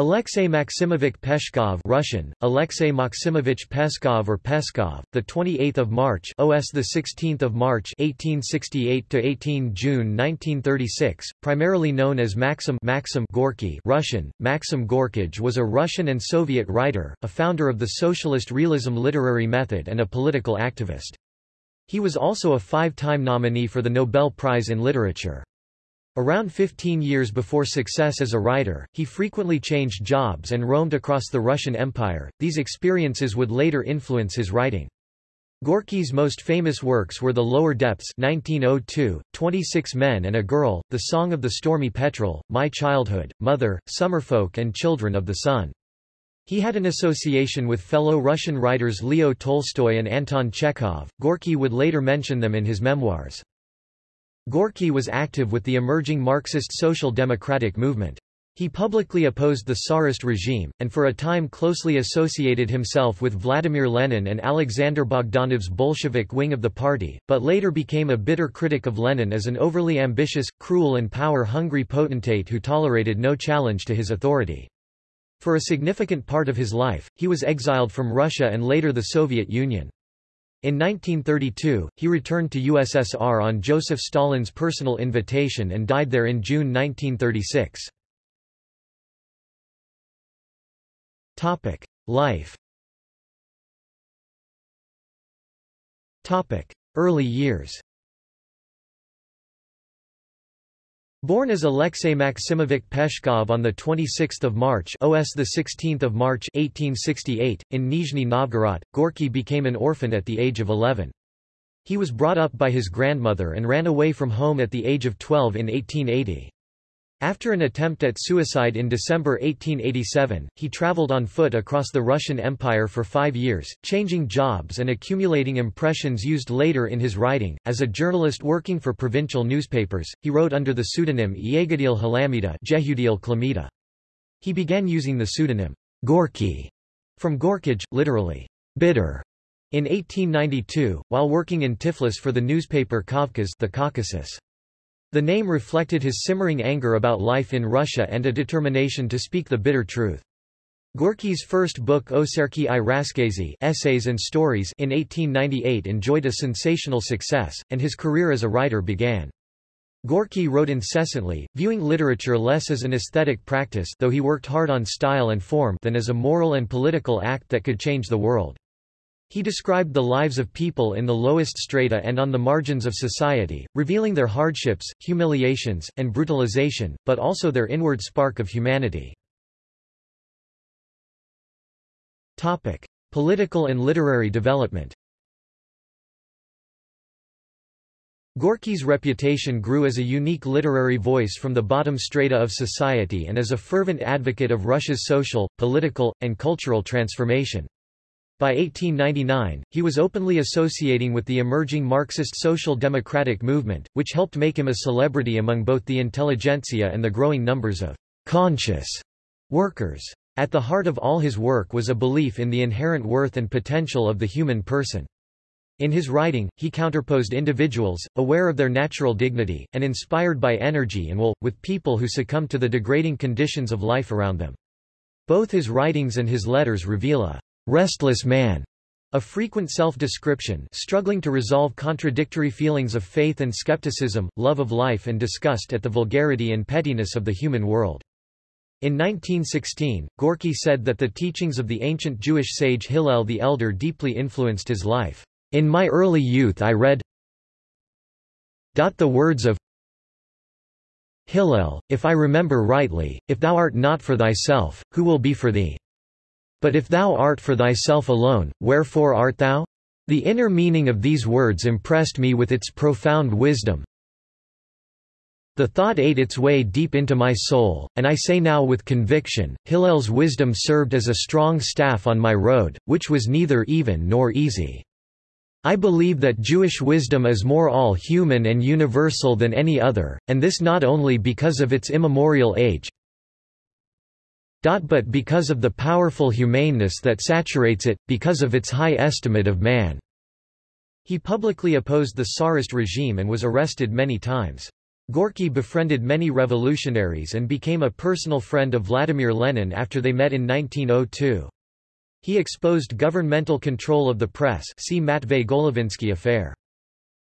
Alexei Maximovich Peshkov Russian, Alexei Maximovich Peskov or Peskov, the 28th of March OS the 16th of March 1868 to 18 June 1936, primarily known as Maxim Maxim Gorky Russian, Maxim Gorkij was a Russian and Soviet writer, a founder of the socialist realism literary method and a political activist. He was also a five-time nominee for the Nobel Prize in Literature. Around 15 years before success as a writer, he frequently changed jobs and roamed across the Russian Empire. These experiences would later influence his writing. Gorky's most famous works were The Lower Depths 1902, 26 Men and a Girl, The Song of the Stormy Petrel, My Childhood, Mother, Summerfolk and Children of the Sun. He had an association with fellow Russian writers Leo Tolstoy and Anton Chekhov. Gorky would later mention them in his memoirs. Gorky was active with the emerging Marxist social democratic movement. He publicly opposed the Tsarist regime, and for a time closely associated himself with Vladimir Lenin and Alexander Bogdanov's Bolshevik wing of the party, but later became a bitter critic of Lenin as an overly ambitious, cruel and power-hungry potentate who tolerated no challenge to his authority. For a significant part of his life, he was exiled from Russia and later the Soviet Union. In 1932, he returned to USSR on Joseph Stalin's personal invitation and died there in June 1936. Life Early years Born as Alexei Maximovich Peshkov on 26 March OS 16 March 1868, in Nizhny Novgorod, Gorky became an orphan at the age of 11. He was brought up by his grandmother and ran away from home at the age of 12 in 1880. After an attempt at suicide in December 1887, he traveled on foot across the Russian Empire for five years, changing jobs and accumulating impressions used later in his writing. As a journalist working for provincial newspapers, he wrote under the pseudonym Yegudil Halamida. He began using the pseudonym Gorky from Gorkij, literally, bitter, in 1892, while working in Tiflis for the newspaper Kavkaz the Caucasus. The name reflected his simmering anger about life in Russia and a determination to speak the bitter truth. Gorky's first book Oserki i Raskazy Essays and Stories in 1898 enjoyed a sensational success, and his career as a writer began. Gorky wrote incessantly, viewing literature less as an aesthetic practice though he worked hard on style and form than as a moral and political act that could change the world. He described the lives of people in the lowest strata and on the margins of society, revealing their hardships, humiliations, and brutalization, but also their inward spark of humanity. Topic: Political and literary development. Gorky's reputation grew as a unique literary voice from the bottom strata of society and as a fervent advocate of Russia's social, political, and cultural transformation. By 1899, he was openly associating with the emerging Marxist social democratic movement, which helped make him a celebrity among both the intelligentsia and the growing numbers of conscious workers. At the heart of all his work was a belief in the inherent worth and potential of the human person. In his writing, he counterposed individuals, aware of their natural dignity, and inspired by energy and will, with people who succumb to the degrading conditions of life around them. Both his writings and his letters reveal a restless man, a frequent self-description struggling to resolve contradictory feelings of faith and skepticism, love of life and disgust at the vulgarity and pettiness of the human world. In 1916, Gorky said that the teachings of the ancient Jewish sage Hillel the Elder deeply influenced his life. In my early youth I read the words of Hillel, if I remember rightly, if thou art not for thyself, who will be for thee? But if thou art for thyself alone, wherefore art thou? The inner meaning of these words impressed me with its profound wisdom. The thought ate its way deep into my soul, and I say now with conviction, Hillel's wisdom served as a strong staff on my road, which was neither even nor easy. I believe that Jewish wisdom is more all-human and universal than any other, and this not only because of its immemorial age, but because of the powerful humaneness that saturates it, because of its high estimate of man." He publicly opposed the Tsarist regime and was arrested many times. Gorky befriended many revolutionaries and became a personal friend of Vladimir Lenin after they met in 1902. He exposed governmental control of the press see Matvey Golovinsky affair.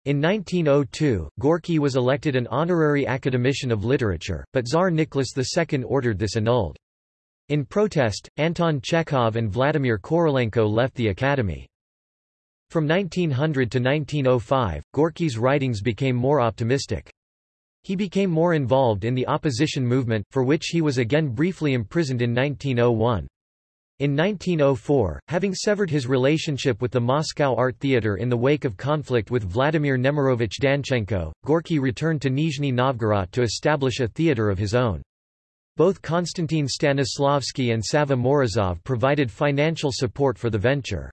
In 1902, Gorky was elected an honorary academician of literature, but Tsar Nicholas II ordered this annulled. In protest, Anton Chekhov and Vladimir Korolenko left the academy. From 1900 to 1905, Gorky's writings became more optimistic. He became more involved in the opposition movement, for which he was again briefly imprisoned in 1901. In 1904, having severed his relationship with the Moscow Art Theatre in the wake of conflict with Vladimir Nemirovich Danchenko, Gorky returned to Nizhny Novgorod to establish a theatre of his own. Both Konstantin Stanislavski and Savva Morozov provided financial support for the venture.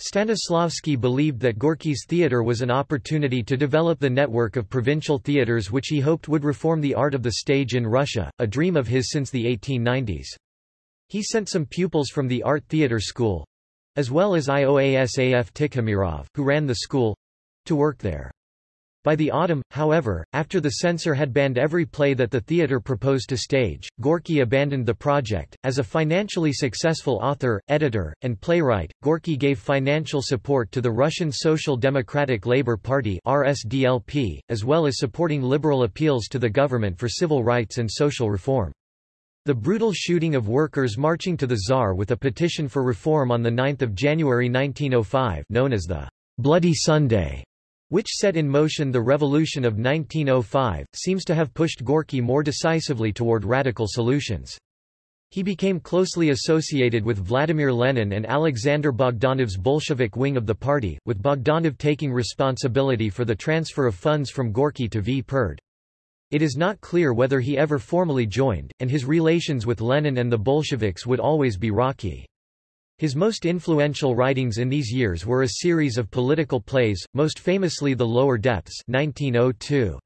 Stanislavski believed that Gorky's theatre was an opportunity to develop the network of provincial theatres which he hoped would reform the art of the stage in Russia, a dream of his since the 1890s. He sent some pupils from the Art Theatre School as well as Ioasaf Tikhomirov, who ran the school to work there. By the autumn, however, after the censor had banned every play that the theatre proposed to stage, Gorky abandoned the project. As a financially successful author, editor, and playwright, Gorky gave financial support to the Russian Social Democratic Labour Party (RSDLP), as well as supporting liberal appeals to the government for civil rights and social reform. The brutal shooting of workers marching to the Tsar with a petition for reform on 9 January 1905 known as the Bloody Sunday, which set in motion the revolution of 1905, seems to have pushed Gorky more decisively toward radical solutions. He became closely associated with Vladimir Lenin and Alexander Bogdanov's Bolshevik wing of the party, with Bogdanov taking responsibility for the transfer of funds from Gorky to Vpered. It is not clear whether he ever formally joined, and his relations with Lenin and the Bolsheviks would always be rocky. His most influential writings in these years were a series of political plays, most famously The Lower Depths 1902.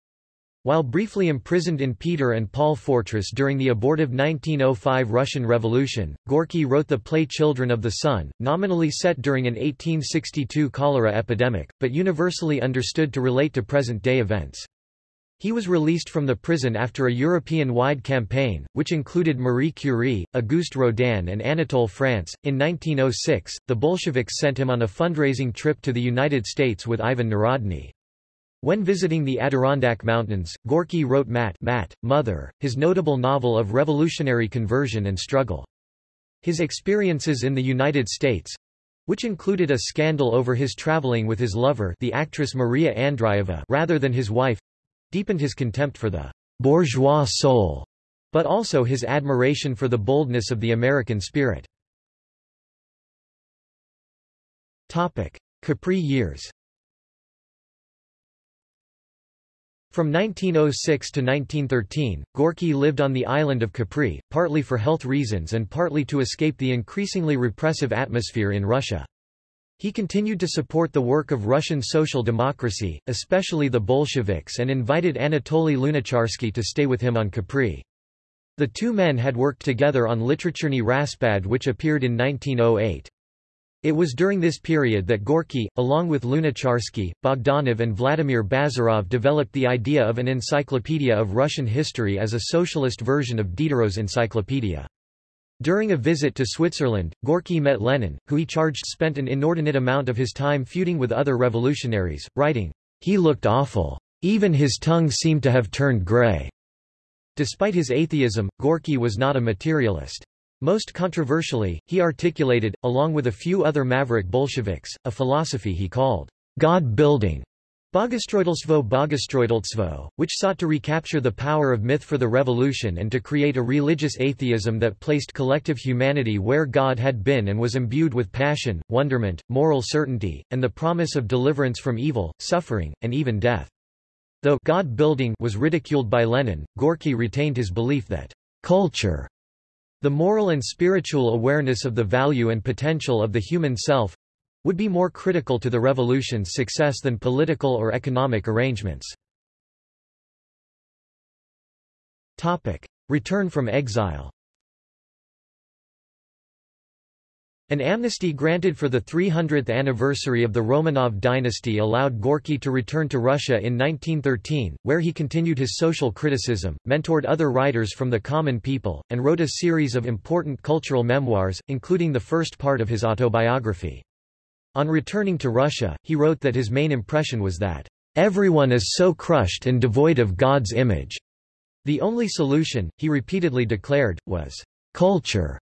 While briefly imprisoned in Peter and Paul Fortress during the abortive 1905 Russian Revolution, Gorky wrote the play Children of the Sun, nominally set during an 1862 cholera epidemic, but universally understood to relate to present-day events. He was released from the prison after a European-wide campaign, which included Marie Curie, Auguste Rodin and Anatole France. In 1906, the Bolsheviks sent him on a fundraising trip to the United States with Ivan Narodny. When visiting the Adirondack Mountains, Gorky wrote Mat, Mat Mother, his notable novel of revolutionary conversion and struggle. His experiences in the United States, which included a scandal over his traveling with his lover the actress Maria Andreeva rather than his wife, deepened his contempt for the bourgeois soul, but also his admiration for the boldness of the American spirit. Topic. Capri years From 1906 to 1913, Gorky lived on the island of Capri, partly for health reasons and partly to escape the increasingly repressive atmosphere in Russia. He continued to support the work of Russian social democracy, especially the Bolsheviks and invited Anatoly Lunacharsky to stay with him on Capri. The two men had worked together on Literaturny Raspad which appeared in 1908. It was during this period that Gorky, along with Lunacharsky, Bogdanov and Vladimir Bazarov developed the idea of an encyclopedia of Russian history as a socialist version of Diderot's encyclopedia. During a visit to Switzerland, Gorky met Lenin, who he charged spent an inordinate amount of his time feuding with other revolutionaries, writing, He looked awful. Even his tongue seemed to have turned grey. Despite his atheism, Gorky was not a materialist. Most controversially, he articulated, along with a few other maverick Bolsheviks, a philosophy he called God-building, Bogostroitelstvo Bogostroitelstvo, which sought to recapture the power of myth for the revolution and to create a religious atheism that placed collective humanity where God had been and was imbued with passion, wonderment, moral certainty, and the promise of deliverance from evil, suffering, and even death. Though God-building was ridiculed by Lenin, Gorky retained his belief that culture, the moral and spiritual awareness of the value and potential of the human self, would be more critical to the revolution's success than political or economic arrangements. Topic. Return from exile An amnesty granted for the 300th anniversary of the Romanov dynasty allowed Gorky to return to Russia in 1913, where he continued his social criticism, mentored other writers from the common people, and wrote a series of important cultural memoirs, including the first part of his autobiography. On returning to Russia, he wrote that his main impression was that, "...everyone is so crushed and devoid of God's image." The only solution, he repeatedly declared, was, "...culture."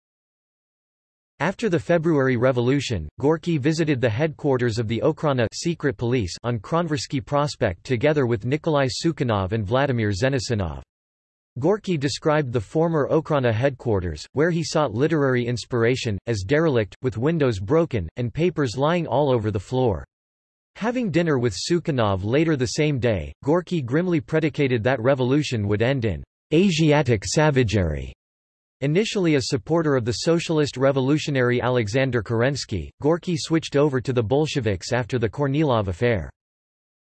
After the February Revolution, Gorky visited the headquarters of the Okhrana secret police on Kronversky Prospect together with Nikolai Sukhanov and Vladimir Zenzinov. Gorky described the former Okhrana headquarters, where he sought literary inspiration, as derelict, with windows broken, and papers lying all over the floor. Having dinner with Sukhanov later the same day, Gorky grimly predicated that revolution would end in Asiatic savagery. Initially a supporter of the socialist revolutionary Alexander Kerensky, Gorky switched over to the Bolsheviks after the Kornilov affair.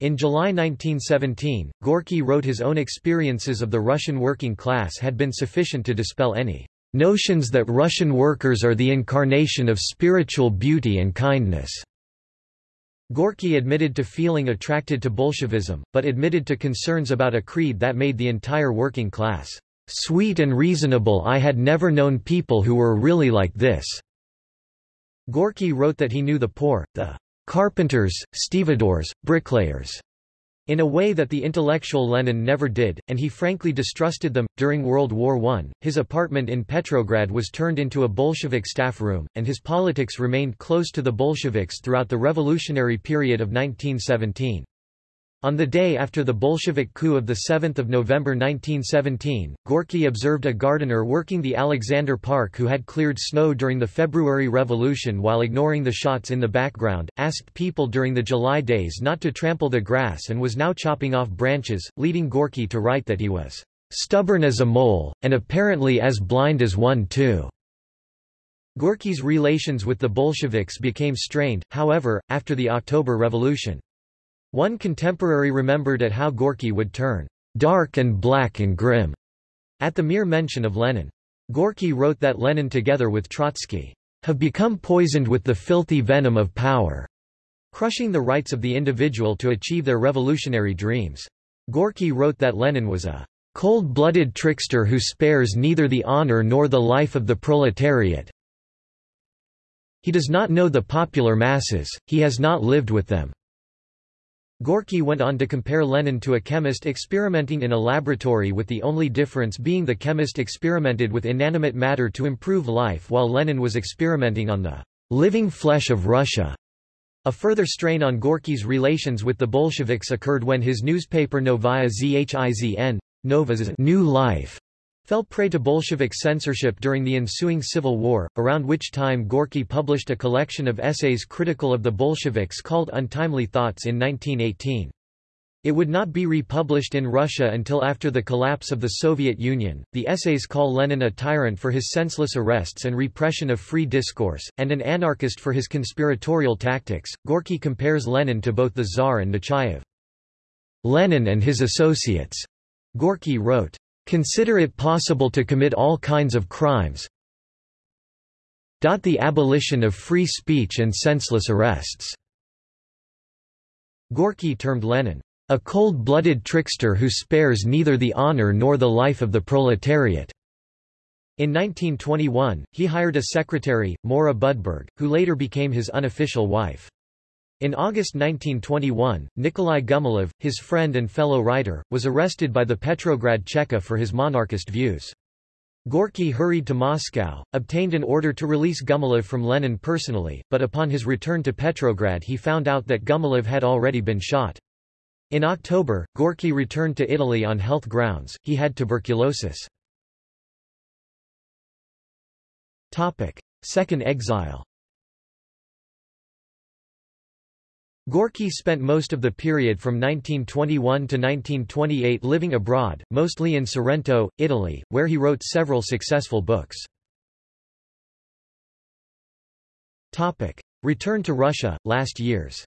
In July 1917, Gorky wrote his own experiences of the Russian working class had been sufficient to dispel any notions that Russian workers are the incarnation of spiritual beauty and kindness. Gorky admitted to feeling attracted to Bolshevism, but admitted to concerns about a creed that made the entire working class Sweet and reasonable I had never known people who were really like this." Gorky wrote that he knew the poor, the carpenters, stevedores, bricklayers, in a way that the intellectual Lenin never did, and he frankly distrusted them. During World War I, his apartment in Petrograd was turned into a Bolshevik staff room, and his politics remained close to the Bolsheviks throughout the revolutionary period of 1917. On the day after the Bolshevik coup of 7 November 1917, Gorky observed a gardener working the Alexander Park who had cleared snow during the February Revolution while ignoring the shots in the background, asked people during the July days not to trample the grass and was now chopping off branches, leading Gorky to write that he was stubborn as a mole, and apparently as blind as one too. Gorky's relations with the Bolsheviks became strained, however, after the October Revolution. One contemporary remembered at how Gorky would turn dark and black and grim at the mere mention of Lenin. Gorky wrote that Lenin together with Trotsky have become poisoned with the filthy venom of power, crushing the rights of the individual to achieve their revolutionary dreams. Gorky wrote that Lenin was a cold-blooded trickster who spares neither the honor nor the life of the proletariat. He does not know the popular masses, he has not lived with them. Gorky went on to compare Lenin to a chemist experimenting in a laboratory with the only difference being the chemist experimented with inanimate matter to improve life while Lenin was experimenting on the living flesh of Russia. A further strain on Gorky's relations with the Bolsheviks occurred when his newspaper Novaya Zhizn, Nova's New Life, fell prey to Bolshevik censorship during the ensuing civil war, around which time Gorky published a collection of essays critical of the Bolsheviks called Untimely Thoughts in 1918. It would not be republished in Russia until after the collapse of the Soviet Union. The essays call Lenin a tyrant for his senseless arrests and repression of free discourse, and an anarchist for his conspiratorial tactics. Gorky compares Lenin to both the Tsar and Nechayev. Lenin and his associates, Gorky wrote, Consider it possible to commit all kinds of crimes. The abolition of free speech and senseless arrests. Gorky termed Lenin, a cold-blooded trickster who spares neither the honor nor the life of the proletariat. In 1921, he hired a secretary, Moura Budberg, who later became his unofficial wife. In August 1921, Nikolai Gumilev, his friend and fellow writer, was arrested by the Petrograd Cheka for his monarchist views. Gorky hurried to Moscow, obtained an order to release Gumilev from Lenin personally, but upon his return to Petrograd he found out that Gumilev had already been shot. In October, Gorky returned to Italy on health grounds, he had tuberculosis. Second exile Gorky spent most of the period from 1921 to 1928 living abroad, mostly in Sorrento, Italy, where he wrote several successful books. Topic. Return to Russia, last years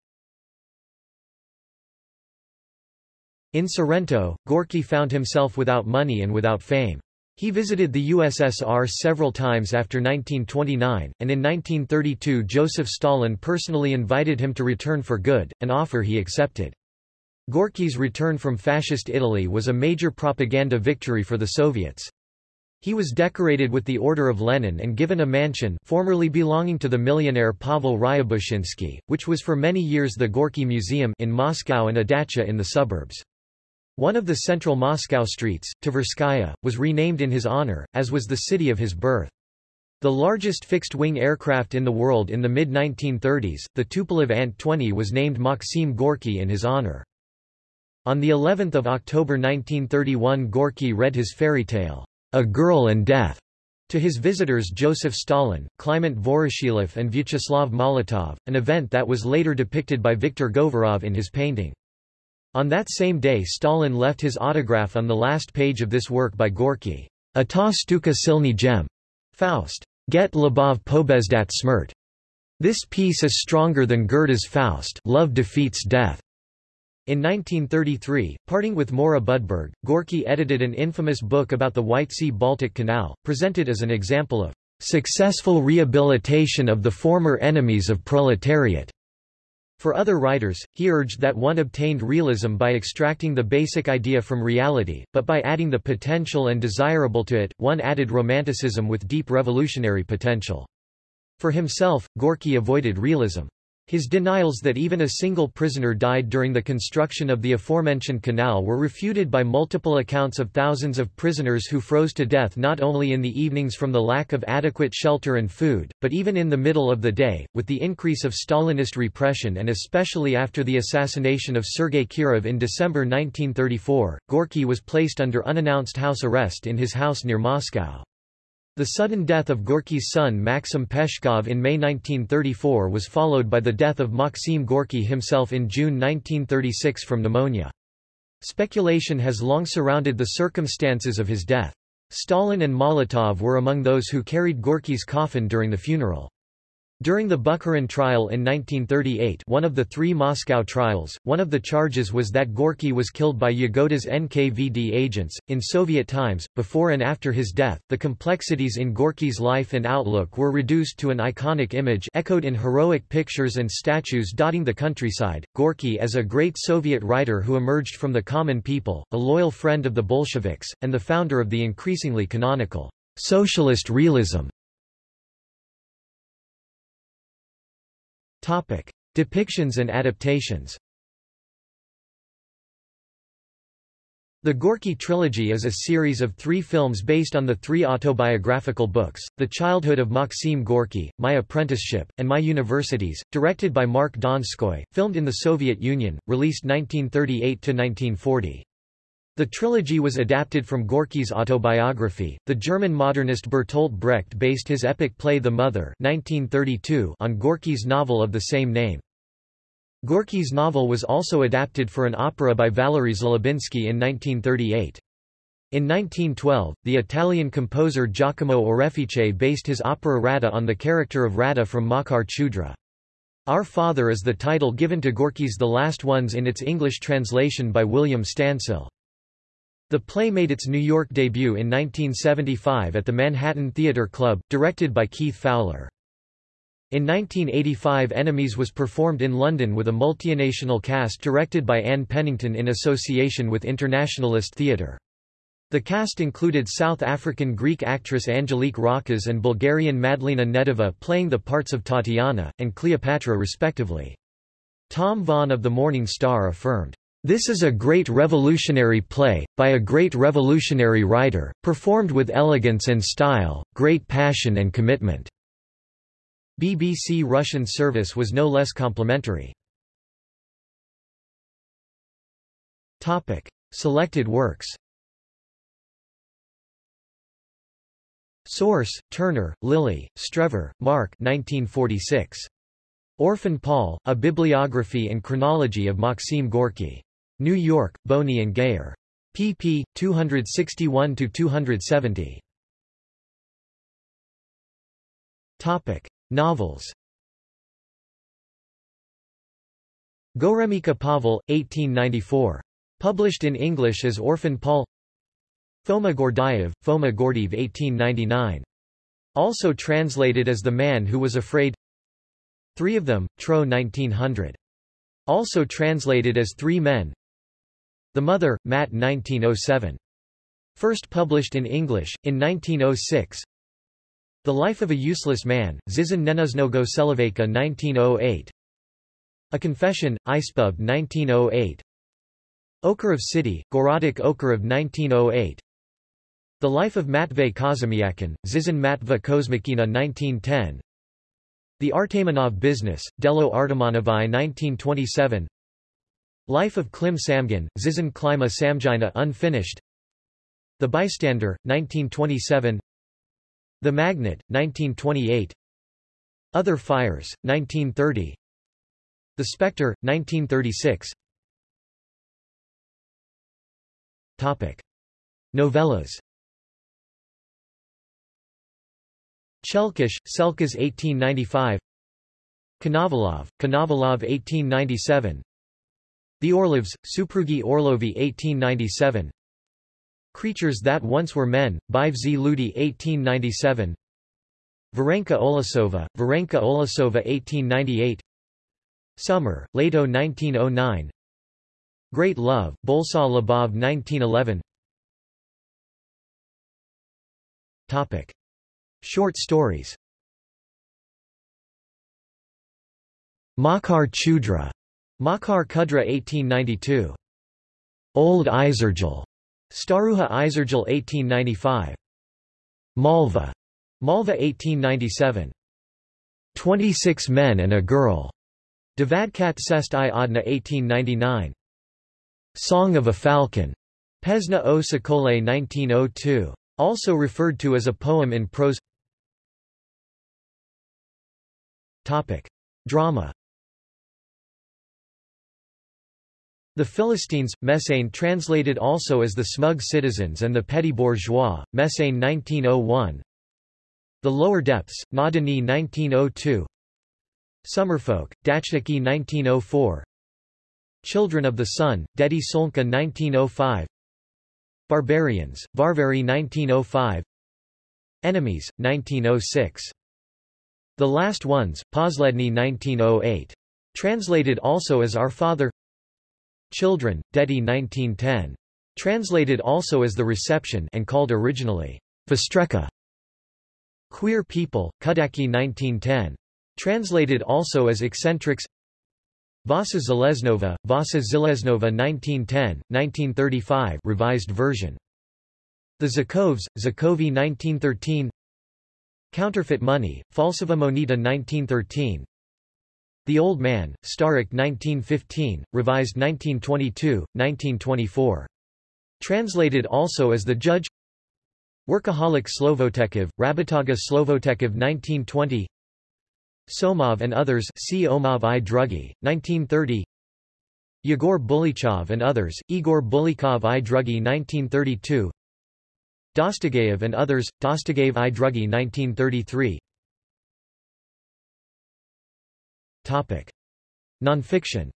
In Sorrento, Gorky found himself without money and without fame. He visited the USSR several times after 1929, and in 1932 Joseph Stalin personally invited him to return for good, an offer he accepted. Gorky's return from Fascist Italy was a major propaganda victory for the Soviets. He was decorated with the Order of Lenin and given a mansion formerly belonging to the millionaire Pavel Ryabushinsky, which was for many years the Gorky Museum in Moscow and a dacha in the suburbs. One of the central Moscow streets, Tverskaya, was renamed in his honor, as was the city of his birth. The largest fixed-wing aircraft in the world in the mid-1930s, the Tupolev Ant-20 was named Maxim Gorky in his honor. On the 11th of October 1931 Gorky read his fairy tale, A Girl and Death, to his visitors Joseph Stalin, Kliment Voroshilov and Vyacheslav Molotov, an event that was later depicted by Viktor Govorov in his painting. On that same day Stalin left his autograph on the last page of this work by Gorky. A ta stuka silny gem. Faust. Get Lubov pobezdat smrt. This piece is stronger than Goethe's Faust love defeats death. In 1933, parting with Moura Budberg, Gorky edited an infamous book about the White Sea-Baltic Canal, presented as an example of successful rehabilitation of the former enemies of proletariat. For other writers, he urged that one obtained realism by extracting the basic idea from reality, but by adding the potential and desirable to it, one added romanticism with deep revolutionary potential. For himself, Gorky avoided realism. His denials that even a single prisoner died during the construction of the aforementioned canal were refuted by multiple accounts of thousands of prisoners who froze to death not only in the evenings from the lack of adequate shelter and food, but even in the middle of the day. With the increase of Stalinist repression and especially after the assassination of Sergei Kirov in December 1934, Gorky was placed under unannounced house arrest in his house near Moscow. The sudden death of Gorky's son Maxim Peshkov in May 1934 was followed by the death of Maxim Gorky himself in June 1936 from pneumonia. Speculation has long surrounded the circumstances of his death. Stalin and Molotov were among those who carried Gorky's coffin during the funeral. During the Bukharin trial in 1938 one of the three Moscow trials, one of the charges was that Gorky was killed by Yagoda's NKVD agents. In Soviet times, before and after his death, the complexities in Gorky's life and outlook were reduced to an iconic image echoed in heroic pictures and statues dotting the countryside. Gorky as a great Soviet writer who emerged from the common people, a loyal friend of the Bolsheviks, and the founder of the increasingly canonical socialist realism. Topic: Depictions and adaptations. The Gorky trilogy is a series of three films based on the three autobiographical books, The Childhood of Maxim Gorky, My Apprenticeship, and My Universities, directed by Mark Donskoy, filmed in the Soviet Union, released 1938–1940. The trilogy was adapted from Gorky's autobiography. The German modernist Bertolt Brecht based his epic play The Mother (1932) on Gorky's novel of the same name. Gorky's novel was also adapted for an opera by Valery Zhelobinsky in 1938. In 1912, the Italian composer Giacomo Orefice based his opera Radha on the character of Radha from Makar Chudra. Our Father is the title given to Gorky's The Last Ones in its English translation by William Stancil. The play made its New York debut in 1975 at the Manhattan Theatre Club, directed by Keith Fowler. In 1985 Enemies was performed in London with a multinational cast directed by Anne Pennington in association with Internationalist Theatre. The cast included South African Greek actress Angelique Rockas and Bulgarian Madlena Nedeva playing the parts of Tatiana, and Cleopatra respectively. Tom Vaughan of the Morning Star affirmed, this is a great revolutionary play, by a great revolutionary writer, performed with elegance and style, great passion and commitment." BBC Russian service was no less complimentary. Topic. Selected works Source: Turner, Lily, Strever, Mark 1946. Orphan Paul, A Bibliography and Chronology of Maxim Gorky. New York, Boni and Gaer. pp. 261–270. Topic. Novels Goremika Pavel, 1894. Published in English as Orphan Paul Foma Gordaev, Foma Gordev 1899. Also translated as The Man Who Was Afraid Three of Them, Tro 1900. Also translated as Three Men The Mother, Matt 1907. First published in English, in 1906 The Life of a Useless Man, Zizan Nenuznogo Seloveka 1908 A Confession, Ispub 1908 Okarov City, Gorodok Okarov 1908 The Life of Matvey Kazimyakin, Zizan Matva Kozmakina 1910 The Artamonov Business, Delo Artamonovai 1927 Life of Klim Samgin, Zizan Klima Samjina unfinished. The Bystander, 1927 The Magnet, 1928 Other Fires, 1930 The Spectre, 1936 Topic. Novellas. Chelkish, Selkas 1895 Konovalov, Konovalov 1897 The Orlovs, Suprugi Orlovi 1897 Creatures That Once Were Men, Bivzi Ludi 1897 Varenka Olesova, Varenka Olasova 1898 Summer, Lato 1909 Great Love, Bolsa Labov 1911 Topic. Short stories. Makar Chudra, Makar Kudra 1892. Old Izergel, Staruha Izergel 1895. Malva, Malva 1897. 26 Men and a Girl, Devadkat Sest i Adna 1899. Song of a Falcon, Pesna o Sokole 1902. Also referred to as a poem in prose Topic. Drama The Philistines, Messaine translated also as The Smug Citizens and the Petty Bourgeois, Messaine 1901 The Lower Depths, Nadani 1902 Summerfolk, Dachniki 1904 Children of the Sun, Dedi Solnka 1905 Barbarians, Varvary 1905 Enemies, 1906. The Last Ones, Posledny 1908. Translated also as Our Father Children, Dedi 1910. Translated also as The Reception and called originally Vostreka. Queer People, Kudaki 1910. Translated also as Eccentrics Vasa Zeleznova, Vasa Zileznova 1910, 1935 revised version. The Zakovs, Zakovi 1913 Counterfeit Money, Falsova Moneta 1913 The Old Man, Starik 1915, revised 1922, 1924. Translated also as The Judge. Workaholic Slovotekov, Rabataga Slovotekov 1920 Somov and others see Omov i Drugi, 1930 Yegor Bulichov and others, Igor Bulikov i Drugi 1932 Dostogev and others, Dostogev i Drugi 1933 Topic. Nonfiction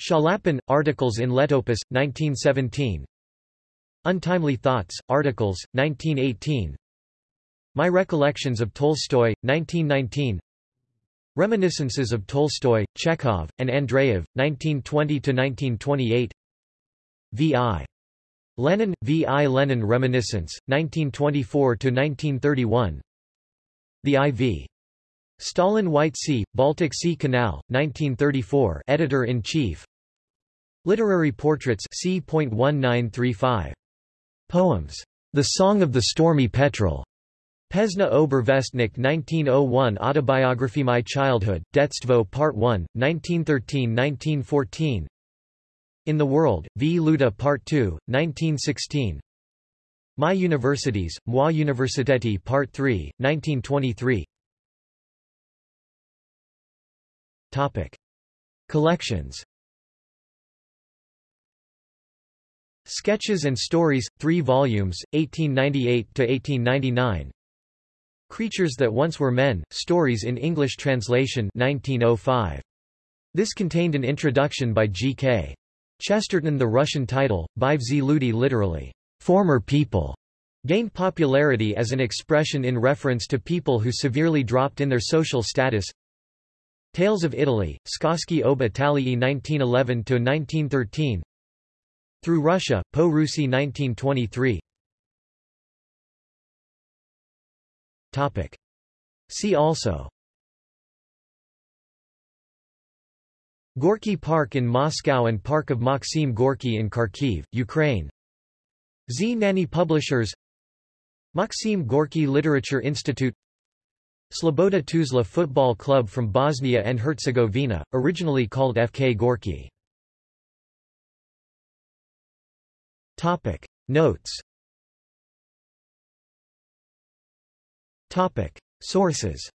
Shalapin, Articles in Letopis, 1917 Untimely Thoughts, Articles, 1918 my Recollections of Tolstoy, 1919 Reminiscences of Tolstoy, Chekhov, and Andreev, 1920–1928 V.I. Lenin, V.I. Lenin Reminiscence, 1924–1931 The I.V. Stalin White Sea, Baltic Sea Canal, 1934 Editor-in-Chief Literary Portraits C.1935. Poems. The Song of the Stormy Petrel. Pesna Obervestnik 1901 Autobiography My Childhood, Detstvo Part 1, 1913–1914 In the World, V. Luda Part 2, 1916 My Universities, Moi Universiteti Part 3, 1923 Topic. Collections Sketches and Stories, 3 volumes, 1898–1899 Creatures That Once Were Men, Stories in English Translation 1905. This contained an introduction by G.K. Chesterton The Russian title, Bivzi Ludi literally, former people, gained popularity as an expression in reference to people who severely dropped in their social status. Tales of Italy, Skoski ob Italii 1911-1913 Through Russia, Po Russi 1923 Topic. See also Gorky Park in Moscow and Park of Maxim Gorky in Kharkiv, Ukraine Z Publishers Maxim Gorky Literature Institute Sloboda Tuzla Football Club from Bosnia and Herzegovina, originally called FK Gorky. Topic. Notes Topic. Sources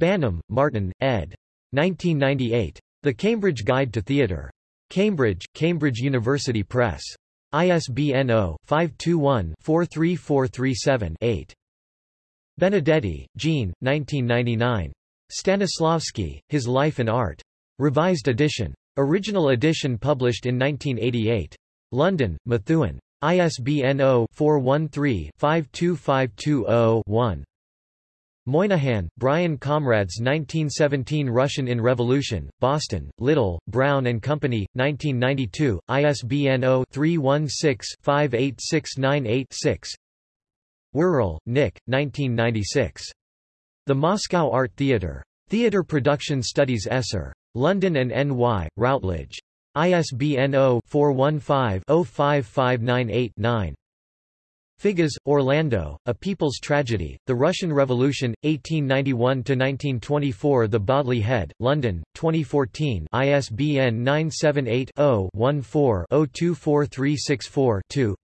Banham, Martin, ed. 1998. The Cambridge Guide to Theatre. Cambridge, Cambridge University Press. ISBN 0-521-43437-8. Benedetti, Jean, 1999. Stanislavski, His Life and Art. Revised edition. Original edition published in 1988. London, Methuen. ISBN 0-413-52520-1. Moynahan, Brian Comrades 1917 Russian in Revolution, Boston, Little, Brown and Company, 1992, ISBN 0-316-58698-6 Wuerl, Nick, 1996. The Moscow Art Theatre. Theatre Production Studies Esser. London and N.Y., Routledge. ISBN 0-415-05598-9. Figes, Orlando, A People's Tragedy, The Russian Revolution, 1891–1924 The Bodley Head, London, 2014 ISBN 978-0-14-024364-2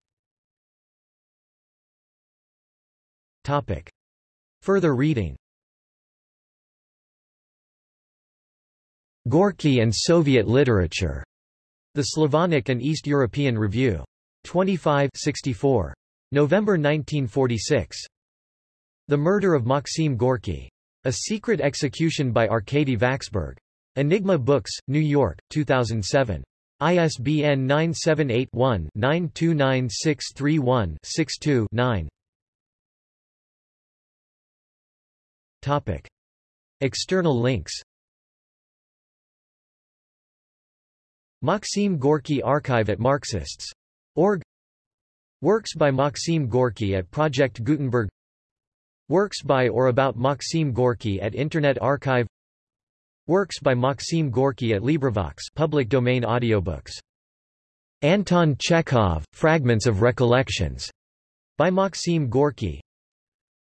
Further reading Gorky and Soviet Literature. The Slavonic and East European Review. 25 64. November 1946. The Murder of Maxim Gorky. A Secret Execution by Arkady Vaksberg. Enigma Books, New York, 2007. ISBN 978-1-929631-62-9 External links Maxim Gorky Archive at Marxists.org Works by Maxim Gorky at Project Gutenberg. Works by or about Maxim Gorky at Internet Archive. Works by Maxim Gorky at LibriVox public domain audiobooks. Anton Chekhov, Fragments of Recollections, by Maxim Gorky.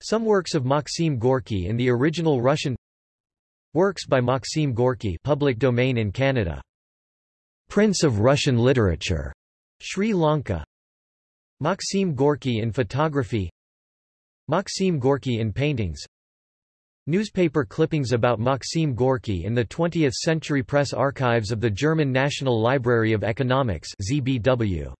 Some works of Maxim Gorky in the original Russian. Works by Maxim Gorky public domain in Canada. Prince of Russian Literature, Sri Lanka Maxim Gorky in photography Maxim Gorky in paintings Newspaper clippings about Maxim Gorky in the 20th Century Press Archives of the German National Library of Economics ZBW.